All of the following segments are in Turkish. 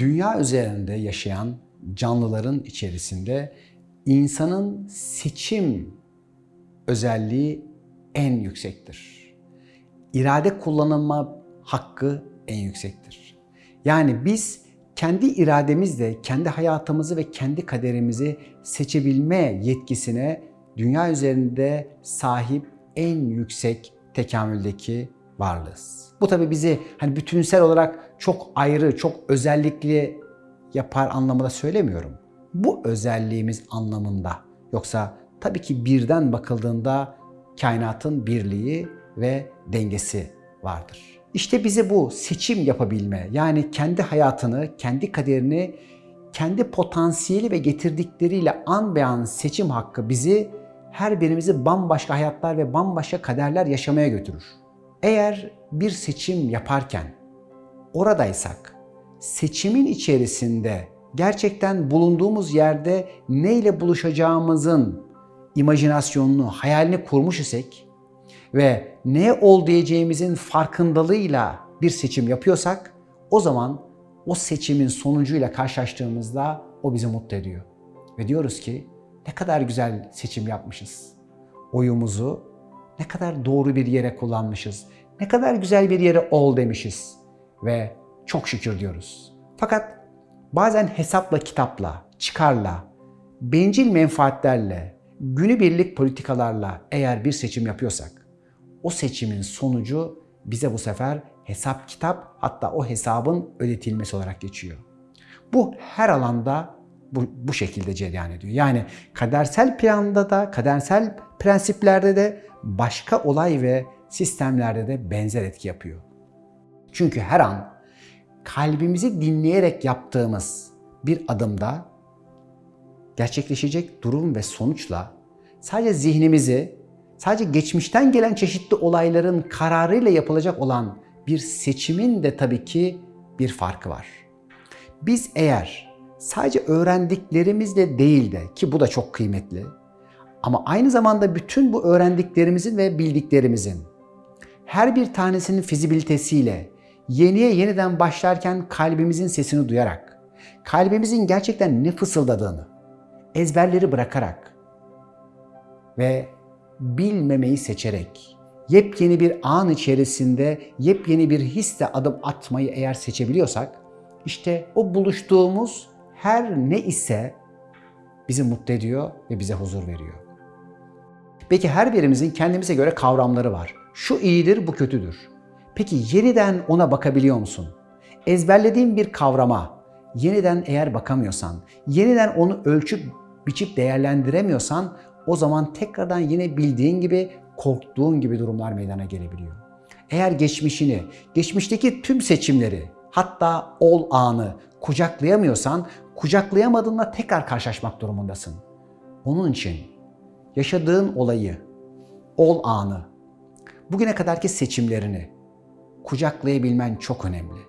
Dünya üzerinde yaşayan canlıların içerisinde insanın seçim özelliği en yüksektir. İrade kullanılma hakkı en yüksektir. Yani biz kendi irademizle kendi hayatımızı ve kendi kaderimizi seçebilme yetkisine dünya üzerinde sahip en yüksek tekamüldeki varlığız. Bu tabi bizi hani bütünsel olarak çok ayrı, çok özellikli yapar anlamında söylemiyorum. Bu özelliğimiz anlamında. Yoksa tabii ki birden bakıldığında kainatın birliği ve dengesi vardır. İşte bize bu seçim yapabilme, yani kendi hayatını, kendi kaderini, kendi potansiyeli ve getirdikleriyle an be an seçim hakkı bizi her birimizi bambaşka hayatlar ve bambaşka kaderler yaşamaya götürür. Eğer bir seçim yaparken oradaysak, seçimin içerisinde gerçekten bulunduğumuz yerde neyle buluşacağımızın imajinasyonunu, hayalini kurmuş isek ve ne ol diyeceğimizin farkındalığıyla bir seçim yapıyorsak o zaman o seçimin sonucuyla karşılaştığımızda o bizi mutlu ediyor. Ve diyoruz ki ne kadar güzel seçim yapmışız. Oyumuzu ne kadar doğru bir yere kullanmışız. Ne kadar güzel bir yere ol demişiz. Ve çok şükür diyoruz. Fakat bazen hesapla kitapla, çıkarla, bencil menfaatlerle, günübirlik politikalarla eğer bir seçim yapıyorsak o seçimin sonucu bize bu sefer hesap kitap hatta o hesabın ödetilmesi olarak geçiyor. Bu her alanda bu, bu şekilde cereyan ediyor. Yani kadersel planda da, kadersel prensiplerde de başka olay ve sistemlerde de benzer etki yapıyor. Çünkü her an kalbimizi dinleyerek yaptığımız bir adımda gerçekleşecek durum ve sonuçla sadece zihnimizi, sadece geçmişten gelen çeşitli olayların kararıyla yapılacak olan bir seçimin de tabii ki bir farkı var. Biz eğer sadece öğrendiklerimizle değil de ki bu da çok kıymetli ama aynı zamanda bütün bu öğrendiklerimizin ve bildiklerimizin her bir tanesinin fizibilitesiyle yeniye yeniden başlarken kalbimizin sesini duyarak, kalbimizin gerçekten ne fısıldadığını, ezberleri bırakarak ve bilmemeyi seçerek, yepyeni bir an içerisinde yepyeni bir hisle adım atmayı eğer seçebiliyorsak, işte o buluştuğumuz her ne ise bizi mutlu ediyor ve bize huzur veriyor. Peki her birimizin kendimize göre kavramları var. Şu iyidir, bu kötüdür. Peki yeniden ona bakabiliyor musun? Ezberlediğin bir kavrama yeniden eğer bakamıyorsan, yeniden onu ölçüp biçip değerlendiremiyorsan o zaman tekrardan yine bildiğin gibi korktuğun gibi durumlar meydana gelebiliyor. Eğer geçmişini, geçmişteki tüm seçimleri, hatta ol anı kucaklayamıyorsan, kucaklayamadığında tekrar karşılaşmak durumundasın. Onun için yaşadığın olayı, ol anı, bugüne kadarki seçimlerini kucaklayabilmen çok önemli.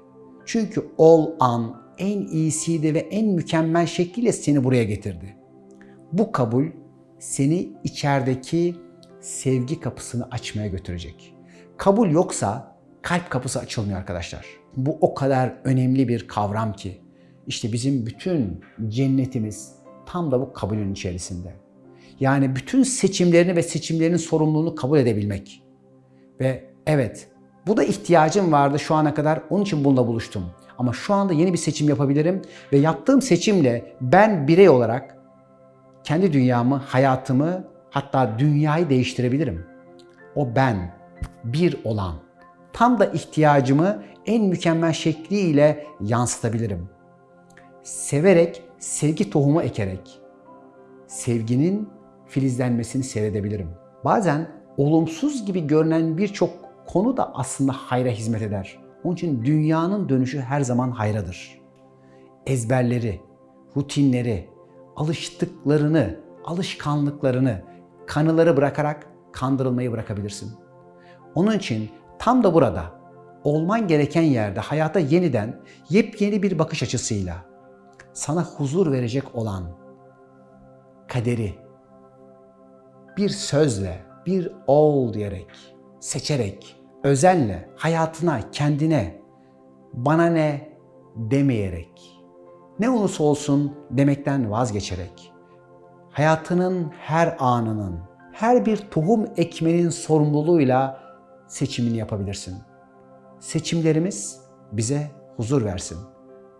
Çünkü ol an en iyisiydi ve en mükemmel şekliyle seni buraya getirdi. Bu kabul seni içerideki sevgi kapısını açmaya götürecek. Kabul yoksa kalp kapısı açılmıyor arkadaşlar. Bu o kadar önemli bir kavram ki işte bizim bütün cennetimiz tam da bu kabulün içerisinde. Yani bütün seçimlerini ve seçimlerinin sorumluluğunu kabul edebilmek. Ve evet bu da ihtiyacım vardı şu ana kadar onun için bununla buluştum. Ama şu anda yeni bir seçim yapabilirim ve yaptığım seçimle ben birey olarak kendi dünyamı, hayatımı hatta dünyayı değiştirebilirim. O ben, bir olan, tam da ihtiyacımı en mükemmel şekliyle yansıtabilirim. Severek, sevgi tohumu ekerek, sevginin filizlenmesini seyredebilirim. Bazen olumsuz gibi görünen birçok konu da aslında hayra hizmet eder. Onun için dünyanın dönüşü her zaman hayradır. Ezberleri, rutinleri, alıştıklarını, alışkanlıklarını, kanıları bırakarak kandırılmayı bırakabilirsin. Onun için tam da burada olman gereken yerde hayata yeniden yepyeni bir bakış açısıyla sana huzur verecek olan kaderi bir sözle, bir ol diyerek, seçerek, özenle hayatına, kendine bana ne demeyerek ne olursa olsun demekten vazgeçerek, hayatının her anının, her bir tohum ekmenin sorumluluğuyla seçimini yapabilirsin. Seçimlerimiz bize huzur versin.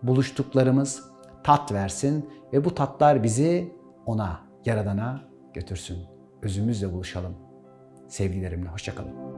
Buluştuklarımız tat versin ve bu tatlar bizi ona, Yaradan'a götürsün. Özümüzle buluşalım. Sevgilerimle hoşçakalın.